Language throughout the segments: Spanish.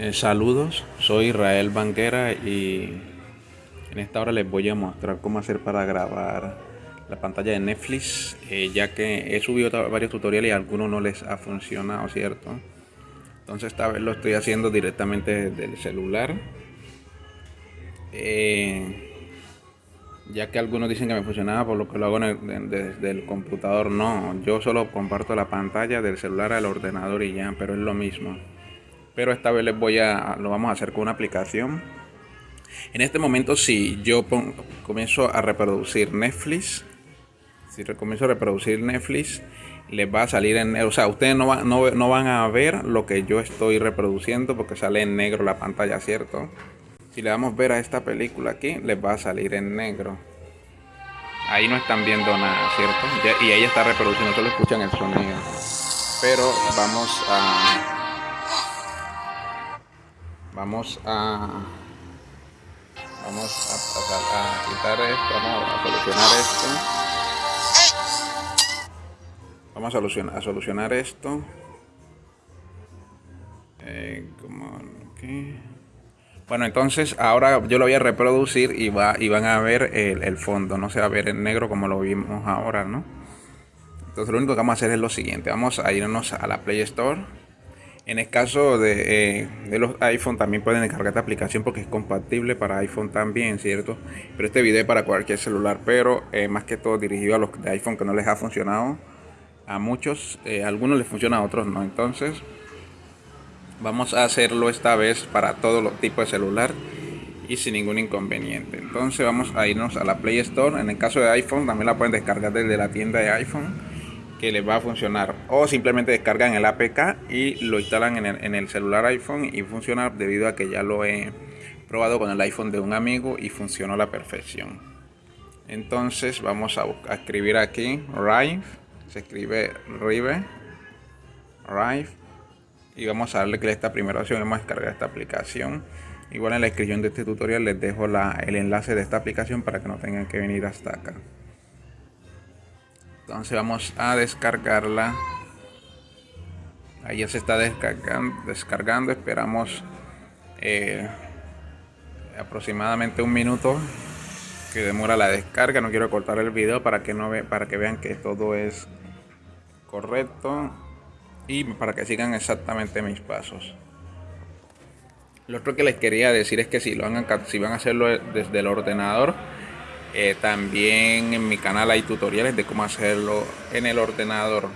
Eh, saludos, soy Israel Banguera y en esta hora les voy a mostrar cómo hacer para grabar la pantalla de Netflix, eh, ya que he subido varios tutoriales y algunos no les ha funcionado, ¿cierto? Entonces esta vez lo estoy haciendo directamente desde el celular. Eh, ya que algunos dicen que me funcionaba por lo que lo hago desde el computador, no, yo solo comparto la pantalla del celular al ordenador y ya, pero es lo mismo pero esta vez les voy a lo vamos a hacer con una aplicación. En este momento si yo comienzo a reproducir Netflix si comienzo a reproducir Netflix les va a salir en o sea ustedes no, no, van a ver lo que yo estoy reproduciendo porque sale en negro la pantalla cierto si le damos ver a esta película aquí les va a salir en negro. Ahí no están viendo nada cierto y ella está reproduciendo solo escuchan el sonido. Pero vamos a vamos a vamos a, quitar esto vamos a solucionar esto. Vamos a solucionar, a solucionar esto. Eh, bueno entonces ahora yo lo voy a reproducir y, va, y van a ver el, el, fondo no se va a ver en negro como lo vimos ahora no entonces lo único que vamos a hacer es lo siguiente. Vamos a irnos a la Play Store en el caso de, eh, de, los iPhone también pueden descargar esta aplicación porque es compatible para iPhone también, ¿cierto? Pero este video es para cualquier celular, pero eh, más que todo dirigido a los de iPhone que no les ha funcionado. A muchos, eh, a algunos les funciona, a otros no. Entonces, vamos a hacerlo esta vez para todos los tipos de celular y sin ningún inconveniente. Entonces vamos a irnos a la Play Store. En el caso de iPhone también la pueden descargar desde la tienda de iPhone que les va a funcionar. O simplemente descargan el APK y lo instalan en el, celular iPhone y funciona debido a que ya lo he probado con el iPhone de un amigo y funcionó a la perfección. Entonces vamos a, escribir aquí Rive se escribe Rive Rive y vamos a darle que esta primera opción vamos a descargar esta aplicación. Igual en la descripción de este tutorial les dejo el enlace de esta aplicación para que no tengan que venir hasta acá entonces vamos a descargarla. Ahí ya se está descargando, esperamos eh, aproximadamente un minuto que demora la descarga. No quiero cortar el video para que no ve, para que vean que todo es correcto y para que sigan exactamente mis pasos. Lo otro que les quería decir es que si, lo van si van a hacerlo desde el ordenador eh, también en mi canal hay tutoriales de cómo hacerlo en el ordenador.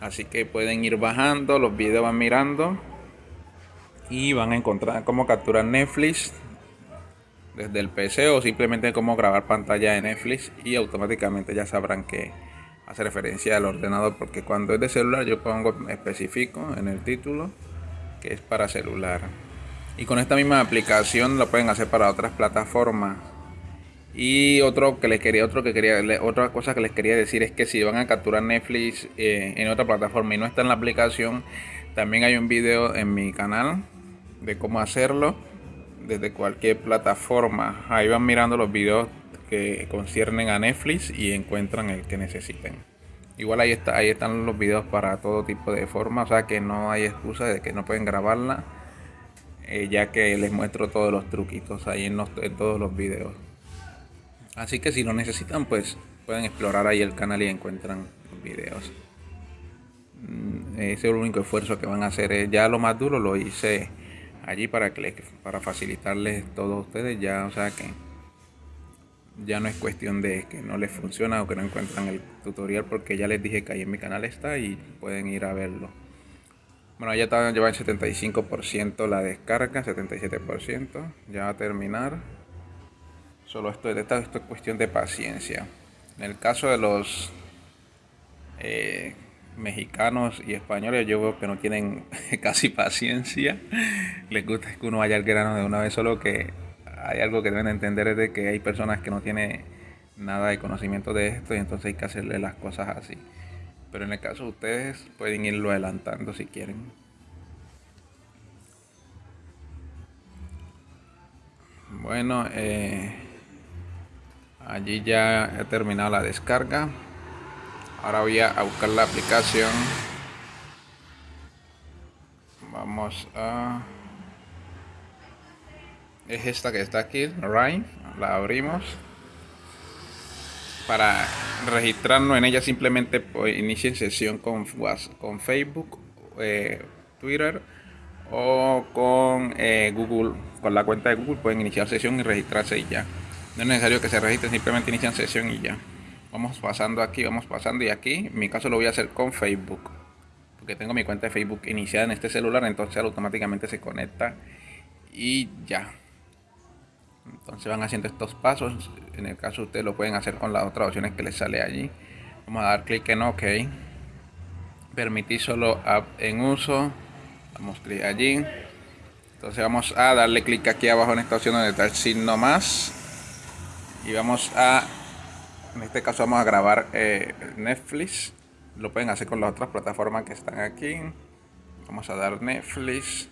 Así que pueden ir bajando, los videos van mirando y van a encontrar cómo capturar Netflix desde el PC o simplemente cómo grabar pantalla de Netflix y automáticamente ya sabrán que hace referencia al ordenador porque cuando es de celular yo pongo específico en el título que es para celular y con esta misma aplicación lo pueden hacer para otras plataformas y otro que les quería, otro que quería, otra cosa que les quería decir es que si van a capturar Netflix eh, en otra plataforma y no está en la aplicación, también hay un video en mi canal de cómo hacerlo desde cualquier plataforma. Ahí van mirando los videos que conciernen a Netflix y encuentran el que necesiten. Igual ahí está, ahí están los videos para todo tipo de forma, o sea que no hay excusa de que no pueden grabarla, eh, ya que les muestro todos los truquitos ahí en todos los videos. Así que si lo necesitan, pues pueden explorar ahí el canal y encuentran videos. Mm, ese es el único esfuerzo que van a hacer. Ya lo más duro lo hice allí para que para facilitarles todo a ustedes. Ya, o sea que ya no es cuestión de que no les funciona o que no encuentran el tutorial porque ya les dije que ahí en mi canal está y pueden ir a verlo. Bueno, ya está, lleva el 75% la descarga, 77%. Ya va a terminar. Solo esto, esto, es cuestión de paciencia. En el caso de los eh, mexicanos y españoles, yo veo que no tienen casi paciencia. Les gusta que uno vaya al grano de una vez, solo que hay algo que deben entender es de que hay personas que no tienen nada de conocimiento de esto y entonces hay que hacerle las cosas así. Pero en el caso de ustedes pueden irlo adelantando si quieren. Bueno, eh, allí ya he terminado la descarga ahora voy a buscar la aplicación vamos a es esta que está aquí, Rhyme. La abrimos. Para registrarnos en ella simplemente pues, inicien sesión con, con Facebook, eh, Twitter o con eh, Google. Con la cuenta de Google pueden iniciar sesión y registrarse y ya. No es necesario que se registren, simplemente inician sesión y ya. Vamos pasando aquí, vamos pasando y aquí. En mi caso lo voy a hacer con Facebook. Porque tengo mi cuenta de Facebook iniciada en este celular, entonces automáticamente se conecta y ya. Entonces van haciendo estos pasos. En el caso ustedes lo pueden hacer con las otras opciones que les sale allí. Vamos a dar clic en OK. Permitir solo app en uso. Damos clic allí. Entonces vamos a darle clic aquí abajo en esta opción donde está el signo más. Y vamos a, en este caso vamos a grabar eh, Netflix. Lo pueden hacer con las otras plataformas que están aquí. Vamos a dar Netflix.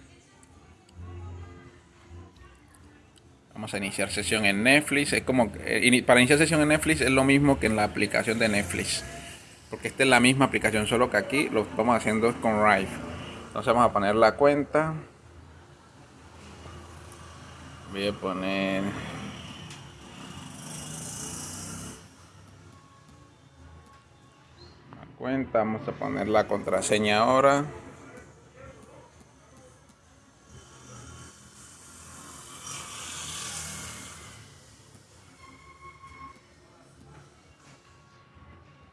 Vamos a iniciar sesión en Netflix. Es como eh, para iniciar sesión en Netflix es lo mismo que en la aplicación de Netflix. Porque esta es la misma aplicación, solo que aquí lo estamos haciendo con Rive. Entonces vamos a poner la cuenta. Voy a poner cuenta, vamos a poner la contraseña ahora.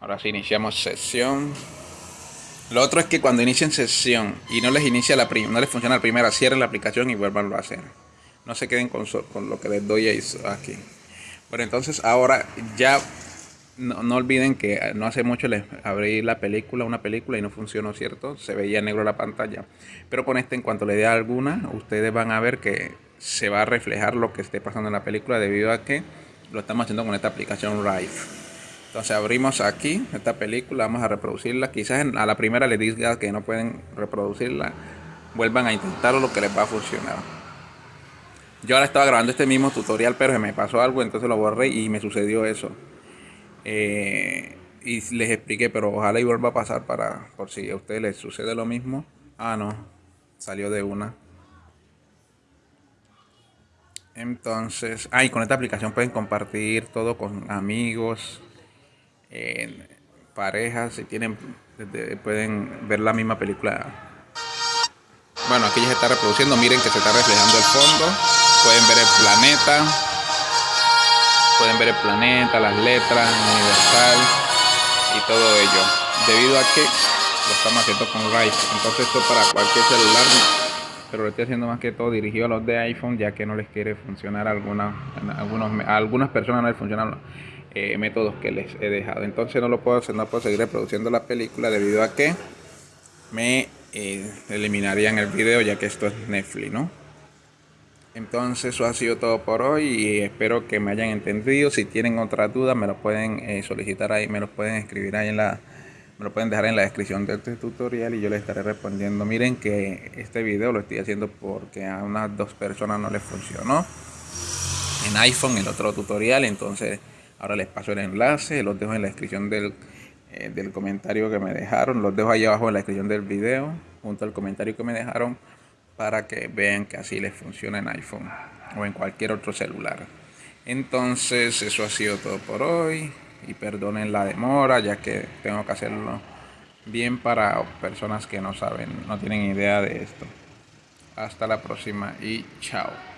Ahora sí iniciamos sesión. Lo otro es que cuando inicien sesión y no les inicia la no les funciona la primera, cierren la aplicación y vuelvan a hacer. No se queden con, con lo que les doy aquí. Bueno, entonces ahora ya no, olviden que no hace mucho les abrí la película, una película y no funcionó, ¿cierto? Se veía negro la pantalla. Pero con este, en cuanto le dé alguna, ustedes van a ver que se va a reflejar lo que esté pasando en la película debido a que lo estamos haciendo con esta aplicación Rive. Entonces abrimos aquí esta película, vamos a reproducirla. Quizás a la primera les diga que no pueden reproducirla. Vuelvan a intentarlo, lo que les va a funcionar. Yo ahora estaba grabando este mismo tutorial, pero se me pasó algo, entonces lo borré y me sucedió eso. Eh, y les expliqué, pero ojalá y vuelva a pasar para por si a ustedes les sucede lo mismo. Ah, no, salió de una. Entonces, ah, y con esta aplicación pueden compartir todo con amigos, parejas, si tienen, pueden ver la misma película. Bueno, aquí ya se está reproduciendo, miren que se está reflejando el fondo, pueden ver el planeta, pueden ver el planeta, las letras, universal y todo ello, debido a que lo estamos haciendo con Rive, entonces esto para cualquier celular, pero lo estoy haciendo más que todo dirigido a los de iPhone, ya que no les quiere funcionar a algunas, algunos, algunas personas no les funcionan eh, métodos que les he dejado. Entonces no lo puedo hacer, no puedo seguir reproduciendo la película debido a que me eh, eliminarían el video ya que esto es Netflix, ¿no? Entonces eso ha sido todo por hoy y espero que me hayan entendido. Si tienen otra duda me lo pueden eh, solicitar ahí, me lo pueden escribir ahí en la, me lo pueden dejar en la descripción de este tutorial y yo les estaré respondiendo. Miren que este video lo estoy haciendo porque a unas dos personas no les funcionó en iPhone el otro tutorial, entonces Ahora les paso el enlace, los dejo en la descripción del, eh, del comentario que me dejaron. Los dejo ahí abajo en la descripción del video, junto al comentario que me dejaron, para que vean que así les funciona en iPhone o en cualquier otro celular. Entonces, eso ha sido todo por hoy. Y perdonen la demora, ya que tengo que hacerlo bien para personas que no saben, no tienen idea de esto. Hasta la próxima y chao.